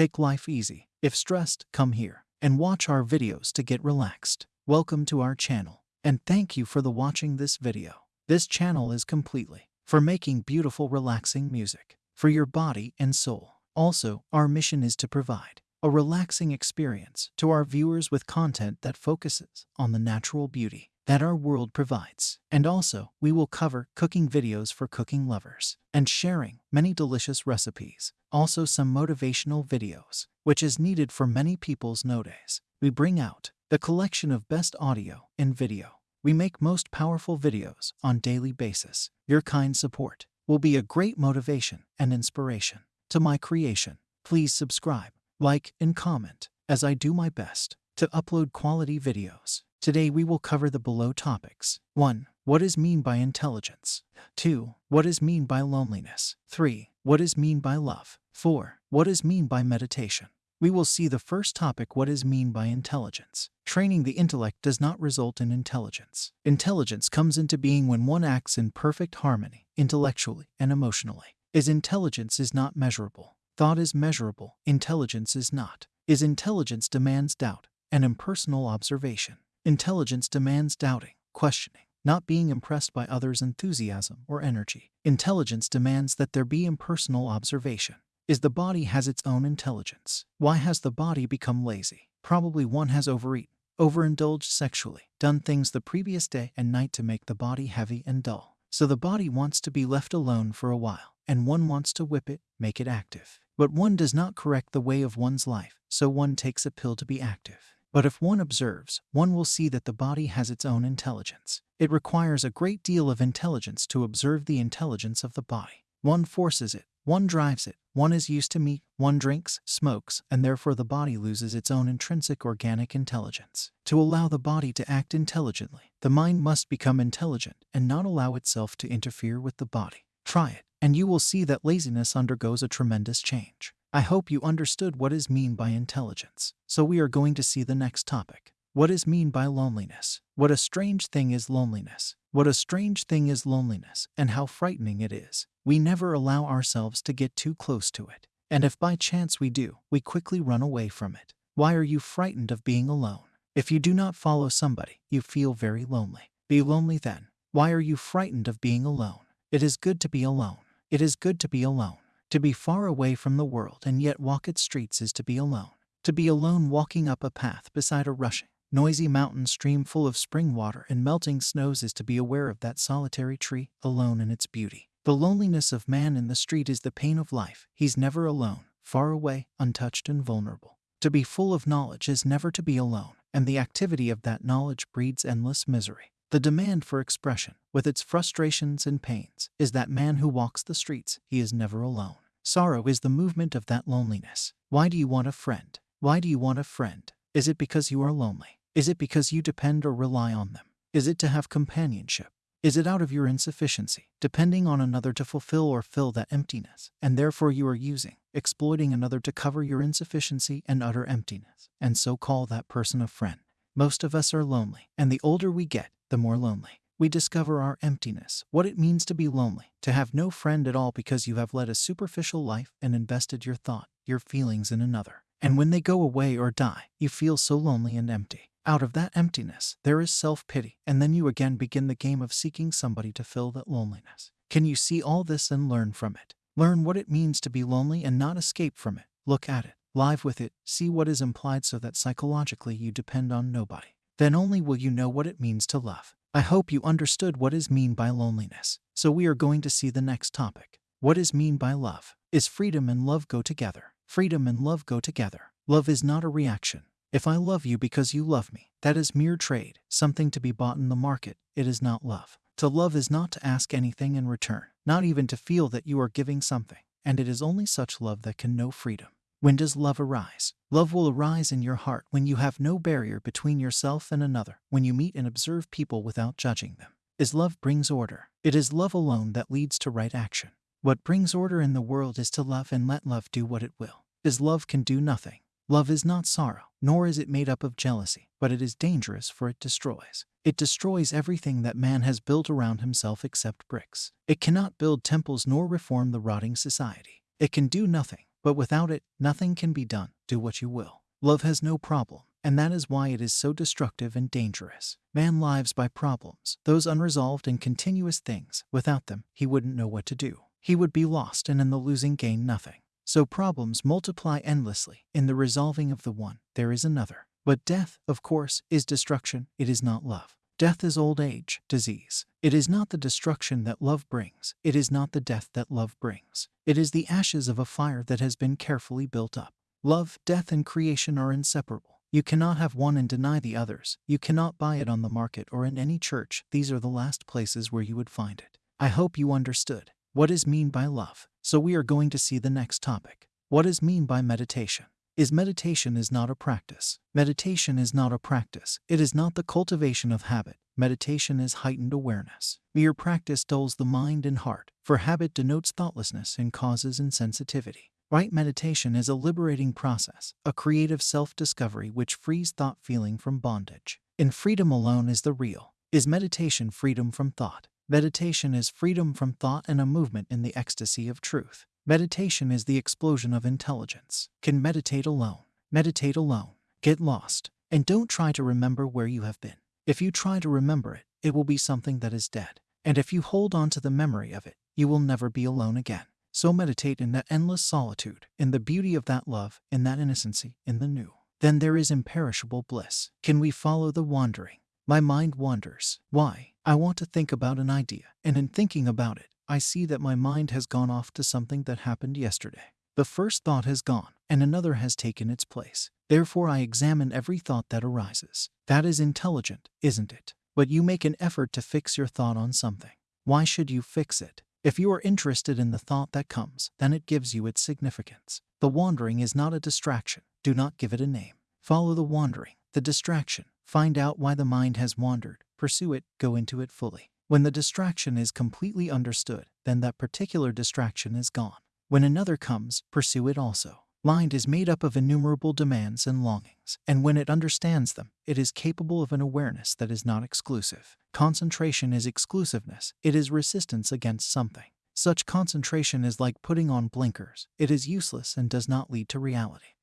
Take life easy. If stressed, come here and watch our videos to get relaxed. Welcome to our channel and thank you for the watching this video. This channel is completely for making beautiful relaxing music for your body and soul. Also, our mission is to provide a relaxing experience to our viewers with content that focuses on the natural beauty that our world provides. And also, we will cover cooking videos for cooking lovers and sharing many delicious recipes. Also, some motivational videos, which is needed for many people's nowadays. We bring out the collection of best audio and video. We make most powerful videos on daily basis. Your kind support will be a great motivation and inspiration to my creation. Please subscribe, like, and comment as I do my best to upload quality videos. Today we will cover the below topics. 1. What is mean by intelligence? 2. What is mean by loneliness? 3. What is mean by love? 4. What is mean by meditation? We will see the first topic what is mean by intelligence. Training the intellect does not result in intelligence. Intelligence comes into being when one acts in perfect harmony, intellectually and emotionally. Is intelligence is not measurable. Thought is measurable, intelligence is not. Is intelligence demands doubt and impersonal observation. Intelligence demands doubting, questioning, not being impressed by others' enthusiasm or energy. Intelligence demands that there be impersonal observation. Is the body has its own intelligence? Why has the body become lazy? Probably one has overeaten, overindulged sexually, done things the previous day and night to make the body heavy and dull. So the body wants to be left alone for a while, and one wants to whip it, make it active. But one does not correct the way of one's life, so one takes a pill to be active. But if one observes, one will see that the body has its own intelligence. It requires a great deal of intelligence to observe the intelligence of the body. One forces it, one drives it, one is used to meat, one drinks, smokes, and therefore the body loses its own intrinsic organic intelligence. To allow the body to act intelligently, the mind must become intelligent and not allow itself to interfere with the body. Try it, and you will see that laziness undergoes a tremendous change. I hope you understood what is mean by intelligence. So we are going to see the next topic. What is mean by loneliness? What a strange thing is loneliness. What a strange thing is loneliness, and how frightening it is. We never allow ourselves to get too close to it. And if by chance we do, we quickly run away from it. Why are you frightened of being alone? If you do not follow somebody, you feel very lonely. Be lonely then. Why are you frightened of being alone? It is good to be alone. It is good to be alone. To be far away from the world and yet walk its streets is to be alone. To be alone walking up a path beside a rushing, noisy mountain stream full of spring water and melting snows is to be aware of that solitary tree, alone in its beauty. The loneliness of man in the street is the pain of life. He's never alone, far away, untouched and vulnerable. To be full of knowledge is never to be alone, and the activity of that knowledge breeds endless misery. The demand for expression, with its frustrations and pains, is that man who walks the streets, he is never alone. Sorrow is the movement of that loneliness. Why do you want a friend? Why do you want a friend? Is it because you are lonely? Is it because you depend or rely on them? Is it to have companionship? Is it out of your insufficiency, depending on another to fulfill or fill that emptiness, and therefore you are using, exploiting another to cover your insufficiency and utter emptiness, and so call that person a friend? Most of us are lonely, and the older we get, the more lonely. We discover our emptiness, what it means to be lonely, to have no friend at all because you have led a superficial life and invested your thought, your feelings in another. And when they go away or die, you feel so lonely and empty. Out of that emptiness, there is self pity, and then you again begin the game of seeking somebody to fill that loneliness. Can you see all this and learn from it? Learn what it means to be lonely and not escape from it. Look at it, live with it, see what is implied so that psychologically you depend on nobody. Then only will you know what it means to love. I hope you understood what is mean by loneliness. So we are going to see the next topic. What is mean by love? Is freedom and love go together? Freedom and love go together. Love is not a reaction. If I love you because you love me, that is mere trade, something to be bought in the market. It is not love. To love is not to ask anything in return, not even to feel that you are giving something, and it is only such love that can know freedom. When does love arise? Love will arise in your heart when you have no barrier between yourself and another, when you meet and observe people without judging them. Is love brings order. It is love alone that leads to right action. What brings order in the world is to love and let love do what it will. Is love can do nothing. Love is not sorrow, nor is it made up of jealousy, but it is dangerous for it destroys. It destroys everything that man has built around himself except bricks. It cannot build temples nor reform the rotting society. It can do nothing but without it, nothing can be done. Do what you will. Love has no problem, and that is why it is so destructive and dangerous. Man lives by problems, those unresolved and continuous things. Without them, he wouldn't know what to do. He would be lost and in the losing gain nothing. So problems multiply endlessly. In the resolving of the one, there is another. But death, of course, is destruction. It is not love. Death is old age, disease. It is not the destruction that love brings. It is not the death that love brings. It is the ashes of a fire that has been carefully built up. Love, death, and creation are inseparable. You cannot have one and deny the others. You cannot buy it on the market or in any church. These are the last places where you would find it. I hope you understood. What is mean by love? So we are going to see the next topic. What is mean by meditation? Is meditation is not a practice. Meditation is not a practice. It is not the cultivation of habit. Meditation is heightened awareness. Mere practice dulls the mind and heart, for habit denotes thoughtlessness and causes insensitivity. Right meditation is a liberating process, a creative self discovery which frees thought feeling from bondage. In freedom alone is the real. Is meditation freedom from thought? Meditation is freedom from thought and a movement in the ecstasy of truth. Meditation is the explosion of intelligence. Can meditate alone. Meditate alone. Get lost. And don't try to remember where you have been. If you try to remember it, it will be something that is dead. And if you hold on to the memory of it, you will never be alone again. So meditate in that endless solitude, in the beauty of that love, in that innocency, in the new. Then there is imperishable bliss. Can we follow the wandering? My mind wanders. Why? I want to think about an idea, and in thinking about it, I see that my mind has gone off to something that happened yesterday. The first thought has gone, and another has taken its place. Therefore, I examine every thought that arises. That is intelligent, isn't it? But you make an effort to fix your thought on something. Why should you fix it? If you are interested in the thought that comes, then it gives you its significance. The wandering is not a distraction. Do not give it a name. Follow the wandering, the distraction. Find out why the mind has wandered. Pursue it, go into it fully. When the distraction is completely understood, then that particular distraction is gone. When another comes, pursue it also. Mind is made up of innumerable demands and longings, and when it understands them, it is capable of an awareness that is not exclusive. Concentration is exclusiveness, it is resistance against something. Such concentration is like putting on blinkers, it is useless and does not lead to reality.